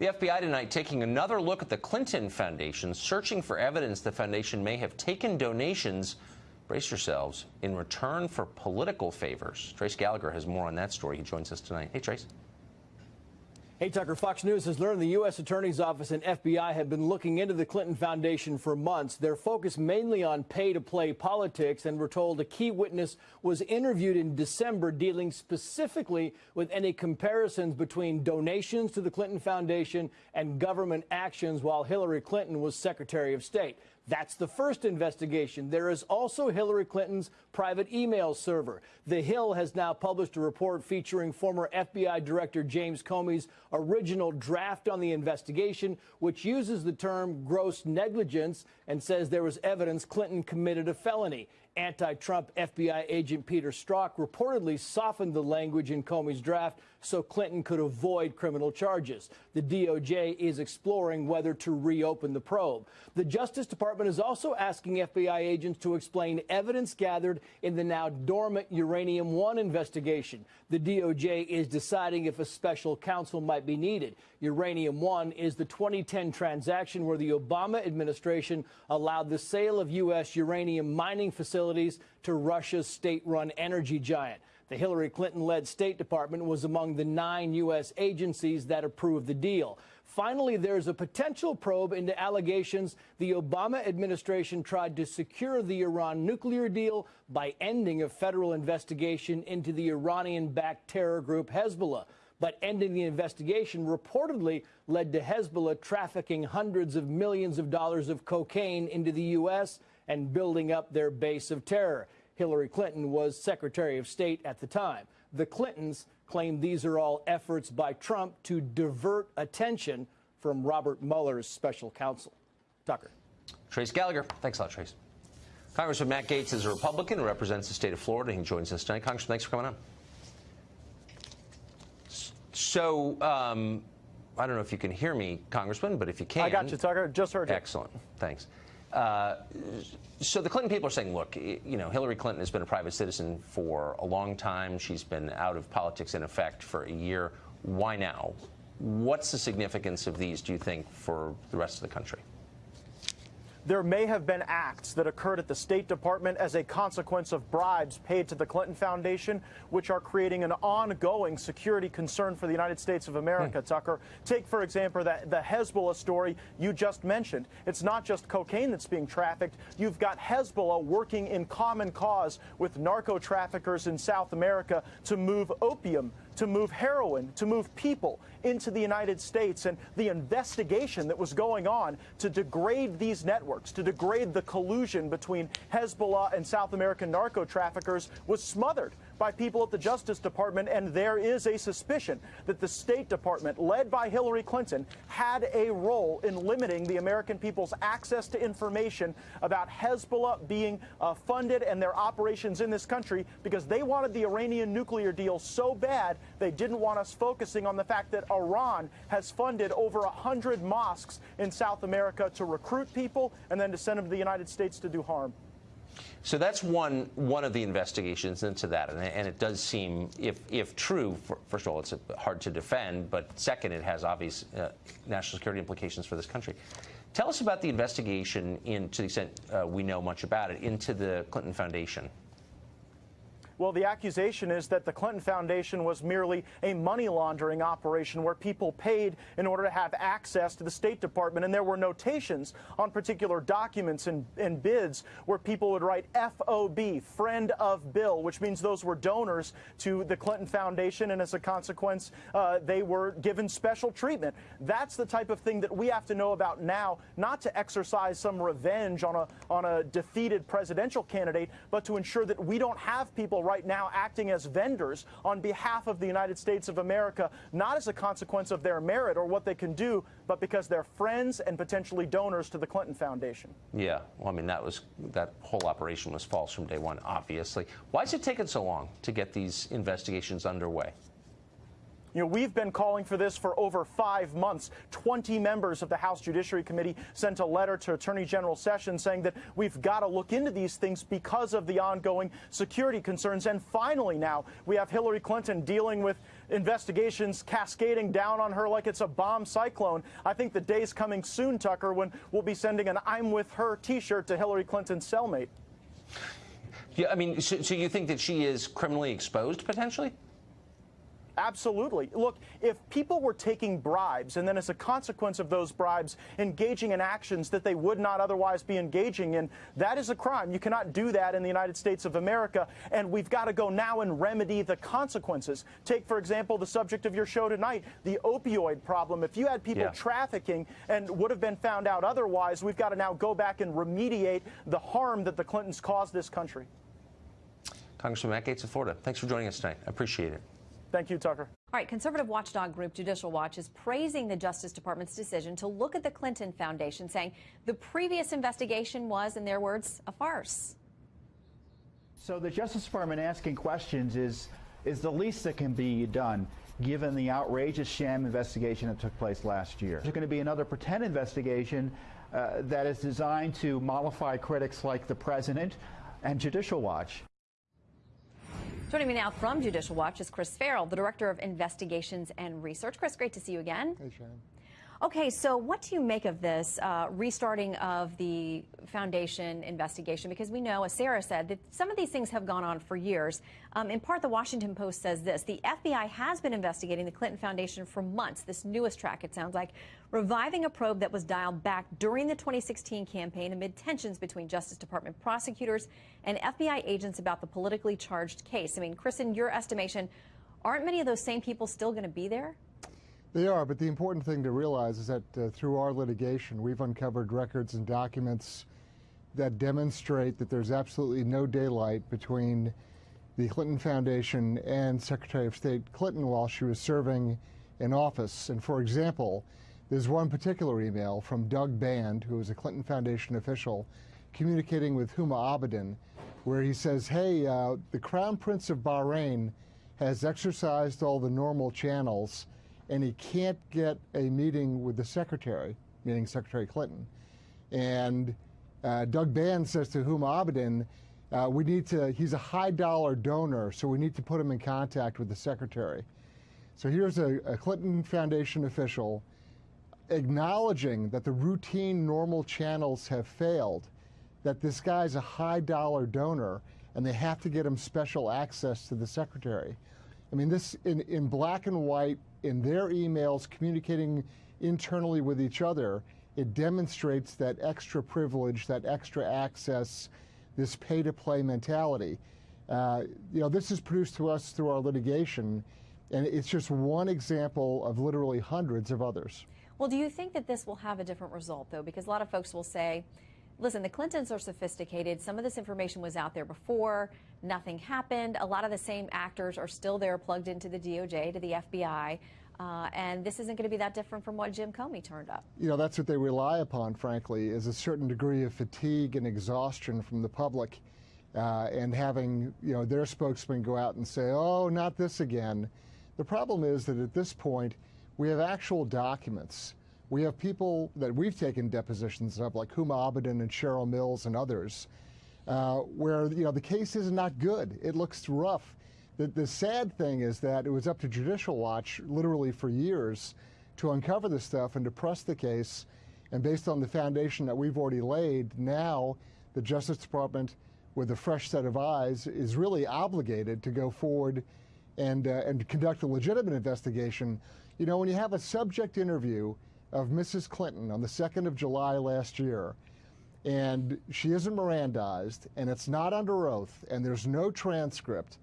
The FBI tonight taking another look at the Clinton Foundation, searching for evidence the foundation may have taken donations, brace yourselves, in return for political favors. Trace Gallagher has more on that story. He joins us tonight. Hey, Trace. Hey, Tucker, Fox News has learned the U.S. Attorney's Office and FBI have been looking into the Clinton Foundation for months. They're focused mainly on pay to play politics, and we're told a key witness was interviewed in December dealing specifically with any comparisons between donations to the Clinton Foundation and government actions while Hillary Clinton was Secretary of State. That's the first investigation. There is also Hillary Clinton's private email server. The Hill has now published a report featuring former FBI Director James Comey's original draft on the investigation, which uses the term gross negligence and says there was evidence Clinton committed a felony. Anti-Trump FBI agent Peter Strzok reportedly softened the language in Comey's draft so Clinton could avoid criminal charges. The DOJ is exploring whether to reopen the probe. The Justice Department is also asking FBI agents to explain evidence gathered in the now dormant Uranium One investigation. The DOJ is deciding if a special counsel might be needed. Uranium One is the 2010 transaction where the Obama administration allowed the sale of U.S. uranium mining facilities to Russia's state run energy giant. The Hillary Clinton led State Department was among the nine U.S. agencies that approved the deal. Finally, there's a potential probe into allegations the Obama administration tried to secure the Iran nuclear deal by ending a federal investigation into the Iranian backed terror group Hezbollah. But ending the investigation reportedly led to Hezbollah trafficking hundreds of millions of dollars of cocaine into the U.S. and building up their base of terror. Hillary Clinton was Secretary of State at the time. The Clintons claim these are all efforts by Trump to divert attention from Robert Mueller's special counsel. Tucker. Trace Gallagher. Thanks a lot, Trace. Congressman Matt Gaetz is a Republican who represents the state of Florida. He joins us tonight. Congressman, thanks for coming on. So, um, I don't know if you can hear me, Congressman, but if you can. I got you, Tucker. Just heard you. Excellent. Thanks. Uh, so the Clinton people are saying, look, you know, Hillary Clinton has been a private citizen for a long time. She's been out of politics in effect for a year. Why now? What's the significance of these, do you think, for the rest of the country? There may have been acts that occurred at the State Department as a consequence of bribes paid to the Clinton Foundation, which are creating an ongoing security concern for the United States of America, hmm. Tucker. Take, for example, the, the Hezbollah story you just mentioned. It's not just cocaine that's being trafficked. You've got Hezbollah working in common cause with narco traffickers in South America to move opium to move heroin, to move people into the United States. And the investigation that was going on to degrade these networks, to degrade the collusion between Hezbollah and South American narco traffickers was smothered by people at the Justice Department, and there is a suspicion that the State Department, led by Hillary Clinton, had a role in limiting the American people's access to information about Hezbollah being uh, funded and their operations in this country because they wanted the Iranian nuclear deal so bad they didn't want us focusing on the fact that Iran has funded over 100 mosques in South America to recruit people and then to send them to the United States to do harm. So that's one one of the investigations into that, and, and it does seem, if if true, for, first of all, it's hard to defend, but second, it has obvious uh, national security implications for this country. Tell us about the investigation, in, to the extent uh, we know much about it, into the Clinton Foundation. Well, the accusation is that the Clinton Foundation was merely a money laundering operation where people paid in order to have access to the State Department. And there were notations on particular documents and, and bids where people would write FOB, friend of Bill, which means those were donors to the Clinton Foundation. And as a consequence, uh, they were given special treatment. That's the type of thing that we have to know about now, not to exercise some revenge on a, on a defeated presidential candidate, but to ensure that we don't have people right now acting as vendors on behalf of the United States of America, not as a consequence of their merit or what they can do, but because they're friends and potentially donors to the Clinton Foundation. Yeah, well, I mean, that was that whole operation was false from day one, obviously. Why is it taking so long to get these investigations underway? You know, we've been calling for this for over five months. 20 members of the House Judiciary Committee sent a letter to Attorney General Sessions saying that we've got to look into these things because of the ongoing security concerns. And finally, now we have Hillary Clinton dealing with investigations cascading down on her like it's a bomb cyclone. I think the day's coming soon, Tucker, when we'll be sending an I'm with her t shirt to Hillary Clinton's cellmate. Yeah, I mean, so, so you think that she is criminally exposed potentially? Absolutely. Look, if people were taking bribes and then as a consequence of those bribes engaging in actions that they would not otherwise be engaging in, that is a crime. You cannot do that in the United States of America, and we've got to go now and remedy the consequences. Take, for example, the subject of your show tonight, the opioid problem. If you had people Yeah. trafficking and would have been found out otherwise, we've got to now go back and remediate the harm that the Clintons caused this country. Congressman Matt Gaetz of Florida, thanks for joining us tonight. I appreciate it. Thank you, Tucker. All right, conservative watchdog group Judicial Watch is praising the Justice Department's decision to look at the Clinton Foundation, saying the previous investigation was, in their words, a farce. So the Justice Department asking questions is is the least that can be done given the outrageous sham investigation that took place last year. There's going to be another pretend investigation uh, that is designed to mollify critics like the president and Judicial Watch. Joining me now from Judicial Watch is Chris Farrell, the Director of Investigations and Research. Chris, great to see you again. Hey, Sharon. Okay, so what do you make of this uh, restarting of the foundation investigation? Because we know, as Sarah said, that some of these things have gone on for years. Um, in part, the Washington Post says this the FBI has been investigating the Clinton Foundation for months. This newest track, it sounds like, reviving a probe that was dialed back during the 2016 campaign amid tensions between Justice Department prosecutors and FBI agents about the politically charged case. I mean, Chris, in your estimation, aren't many of those same people still going to be there? They are, but the important thing to realize is that uh, through our litigation, we've uncovered records and documents that demonstrate that there's absolutely no daylight between the Clinton Foundation and Secretary of State Clinton while she was serving in office. And for example, there's one particular email from Doug Band, who was a Clinton Foundation official, communicating with Huma Abedin, where he says, hey, uh, the Crown Prince of Bahrain has exercised all the normal channels and he can't get a meeting with the secretary, meaning Secretary Clinton. And uh, Doug Band says to Huma Abedin, uh, we need to, he's a high dollar donor, so we need to put him in contact with the secretary. So here's a, a Clinton Foundation official acknowledging that the routine normal channels have failed, that this guy's a high dollar donor, and they have to get him special access to the secretary. I mean, this in, in black and white, in their emails, communicating internally with each other, it demonstrates that extra privilege, that extra access, this pay to play mentality. Uh, you know, this is produced to us through our litigation, and it's just one example of literally hundreds of others. Well, do you think that this will have a different result, though? Because a lot of folks will say, listen, the Clintons are sophisticated. Some of this information was out there before. Nothing happened. A lot of the same actors are still there, plugged into the DOJ, to the FBI. Uh, and this isn't going to be that different from what Jim Comey turned up. You know, that's what they rely upon, frankly, is a certain degree of fatigue and exhaustion from the public. Uh, and having you know their spokesman go out and say, "Oh, not this again." The problem is that at this point, we have actual documents. We have people that we've taken depositions of, like Huma Abedin and Cheryl Mills and others, uh, where you know the case is not good. It looks rough. The, the sad thing is that it was up to Judicial Watch, literally for years, to uncover this stuff and to press the case. And based on the foundation that we've already laid, now the Justice Department, with a fresh set of eyes, is really obligated to go forward and uh, and conduct a legitimate investigation. You know, when you have a subject interview of Mrs. Clinton on the 2nd of July last year, and she isn't Mirandized, and it's not under oath, and there's no transcript,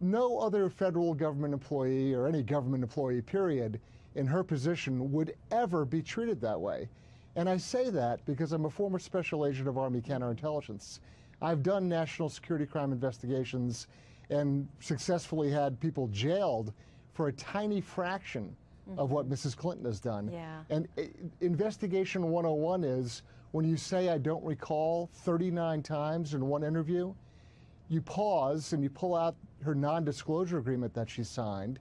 no other federal government employee or any government employee, period, in her position would ever be treated that way. And I say that because I'm a former special agent of Army counterintelligence. I've done national security crime investigations and successfully had people jailed for a tiny fraction of what Mrs. Clinton has done. Yeah. And uh, investigation 101 is when you say I don't recall 39 times in one interview, you pause and you pull out her non-disclosure agreement that she signed,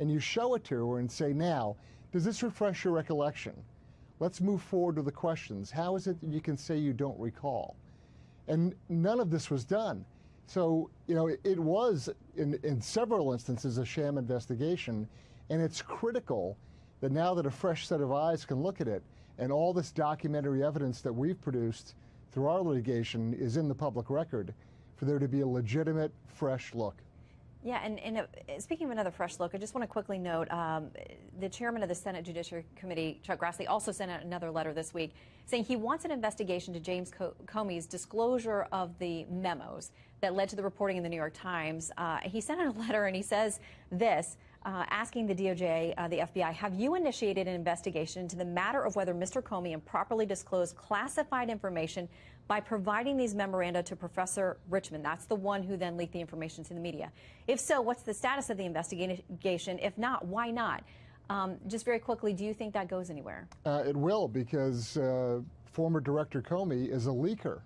and you show it to her and say, now, does this refresh your recollection? Let's move forward with the questions. How is it that you can say you don't recall? And none of this was done. So, you know, it, it was, in, in several instances, a sham investigation, and it's critical that now that a fresh set of eyes can look at it, and all this documentary evidence that we've produced through our litigation is in the public record, for there to be a legitimate, fresh look. Yeah, and, and uh, speaking of another fresh look, I just want to quickly note um, the chairman of the Senate Judiciary Committee, Chuck Grassley, also sent out another letter this week saying he wants an investigation to James Co- Comey's disclosure of the memos that led to the reporting in the New York Times. Uh, he sent out a letter and he says this. Uh, asking the DOJ, uh, the FBI, have you initiated an investigation into the matter of whether Mr. Comey improperly disclosed classified information by providing these memoranda to Professor Richman? That's the one who then leaked the information to the media. If so, what's the status of the investigation? If not, why not? Um, just very quickly, do you think that goes anywhere? Uh, it will, because uh, former Director Comey is a leaker.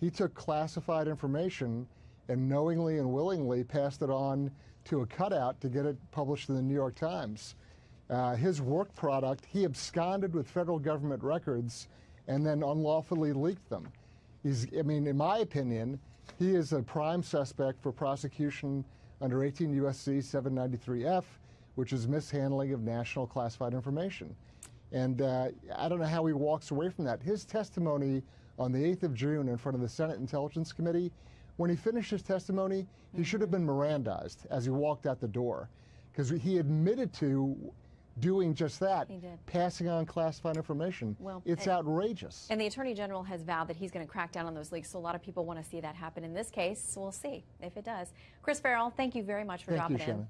He took classified information and knowingly and willingly passed it on to a cutout to get it published in the New York Times. Uh, his work product, he absconded with federal government records and then unlawfully leaked them. He's, I mean, in my opinion, he is a prime suspect for prosecution under 18 U.S.C. 793F, which is mishandling of national classified information. And uh, I don't know how he walks away from that. His testimony on the 8th of June in front of the Senate Intelligence Committee when he finished his testimony, he should have been Mirandized as he walked out the door because he admitted to doing just that, He did. passing on classified information. Well, it's and- outrageous. And the Attorney General has vowed that he's going to crack down on those leaks. So a lot of people want to see that happen in this case. So we'll see if it does. Chris Farrell, thank you very much for Thank you, dropping in.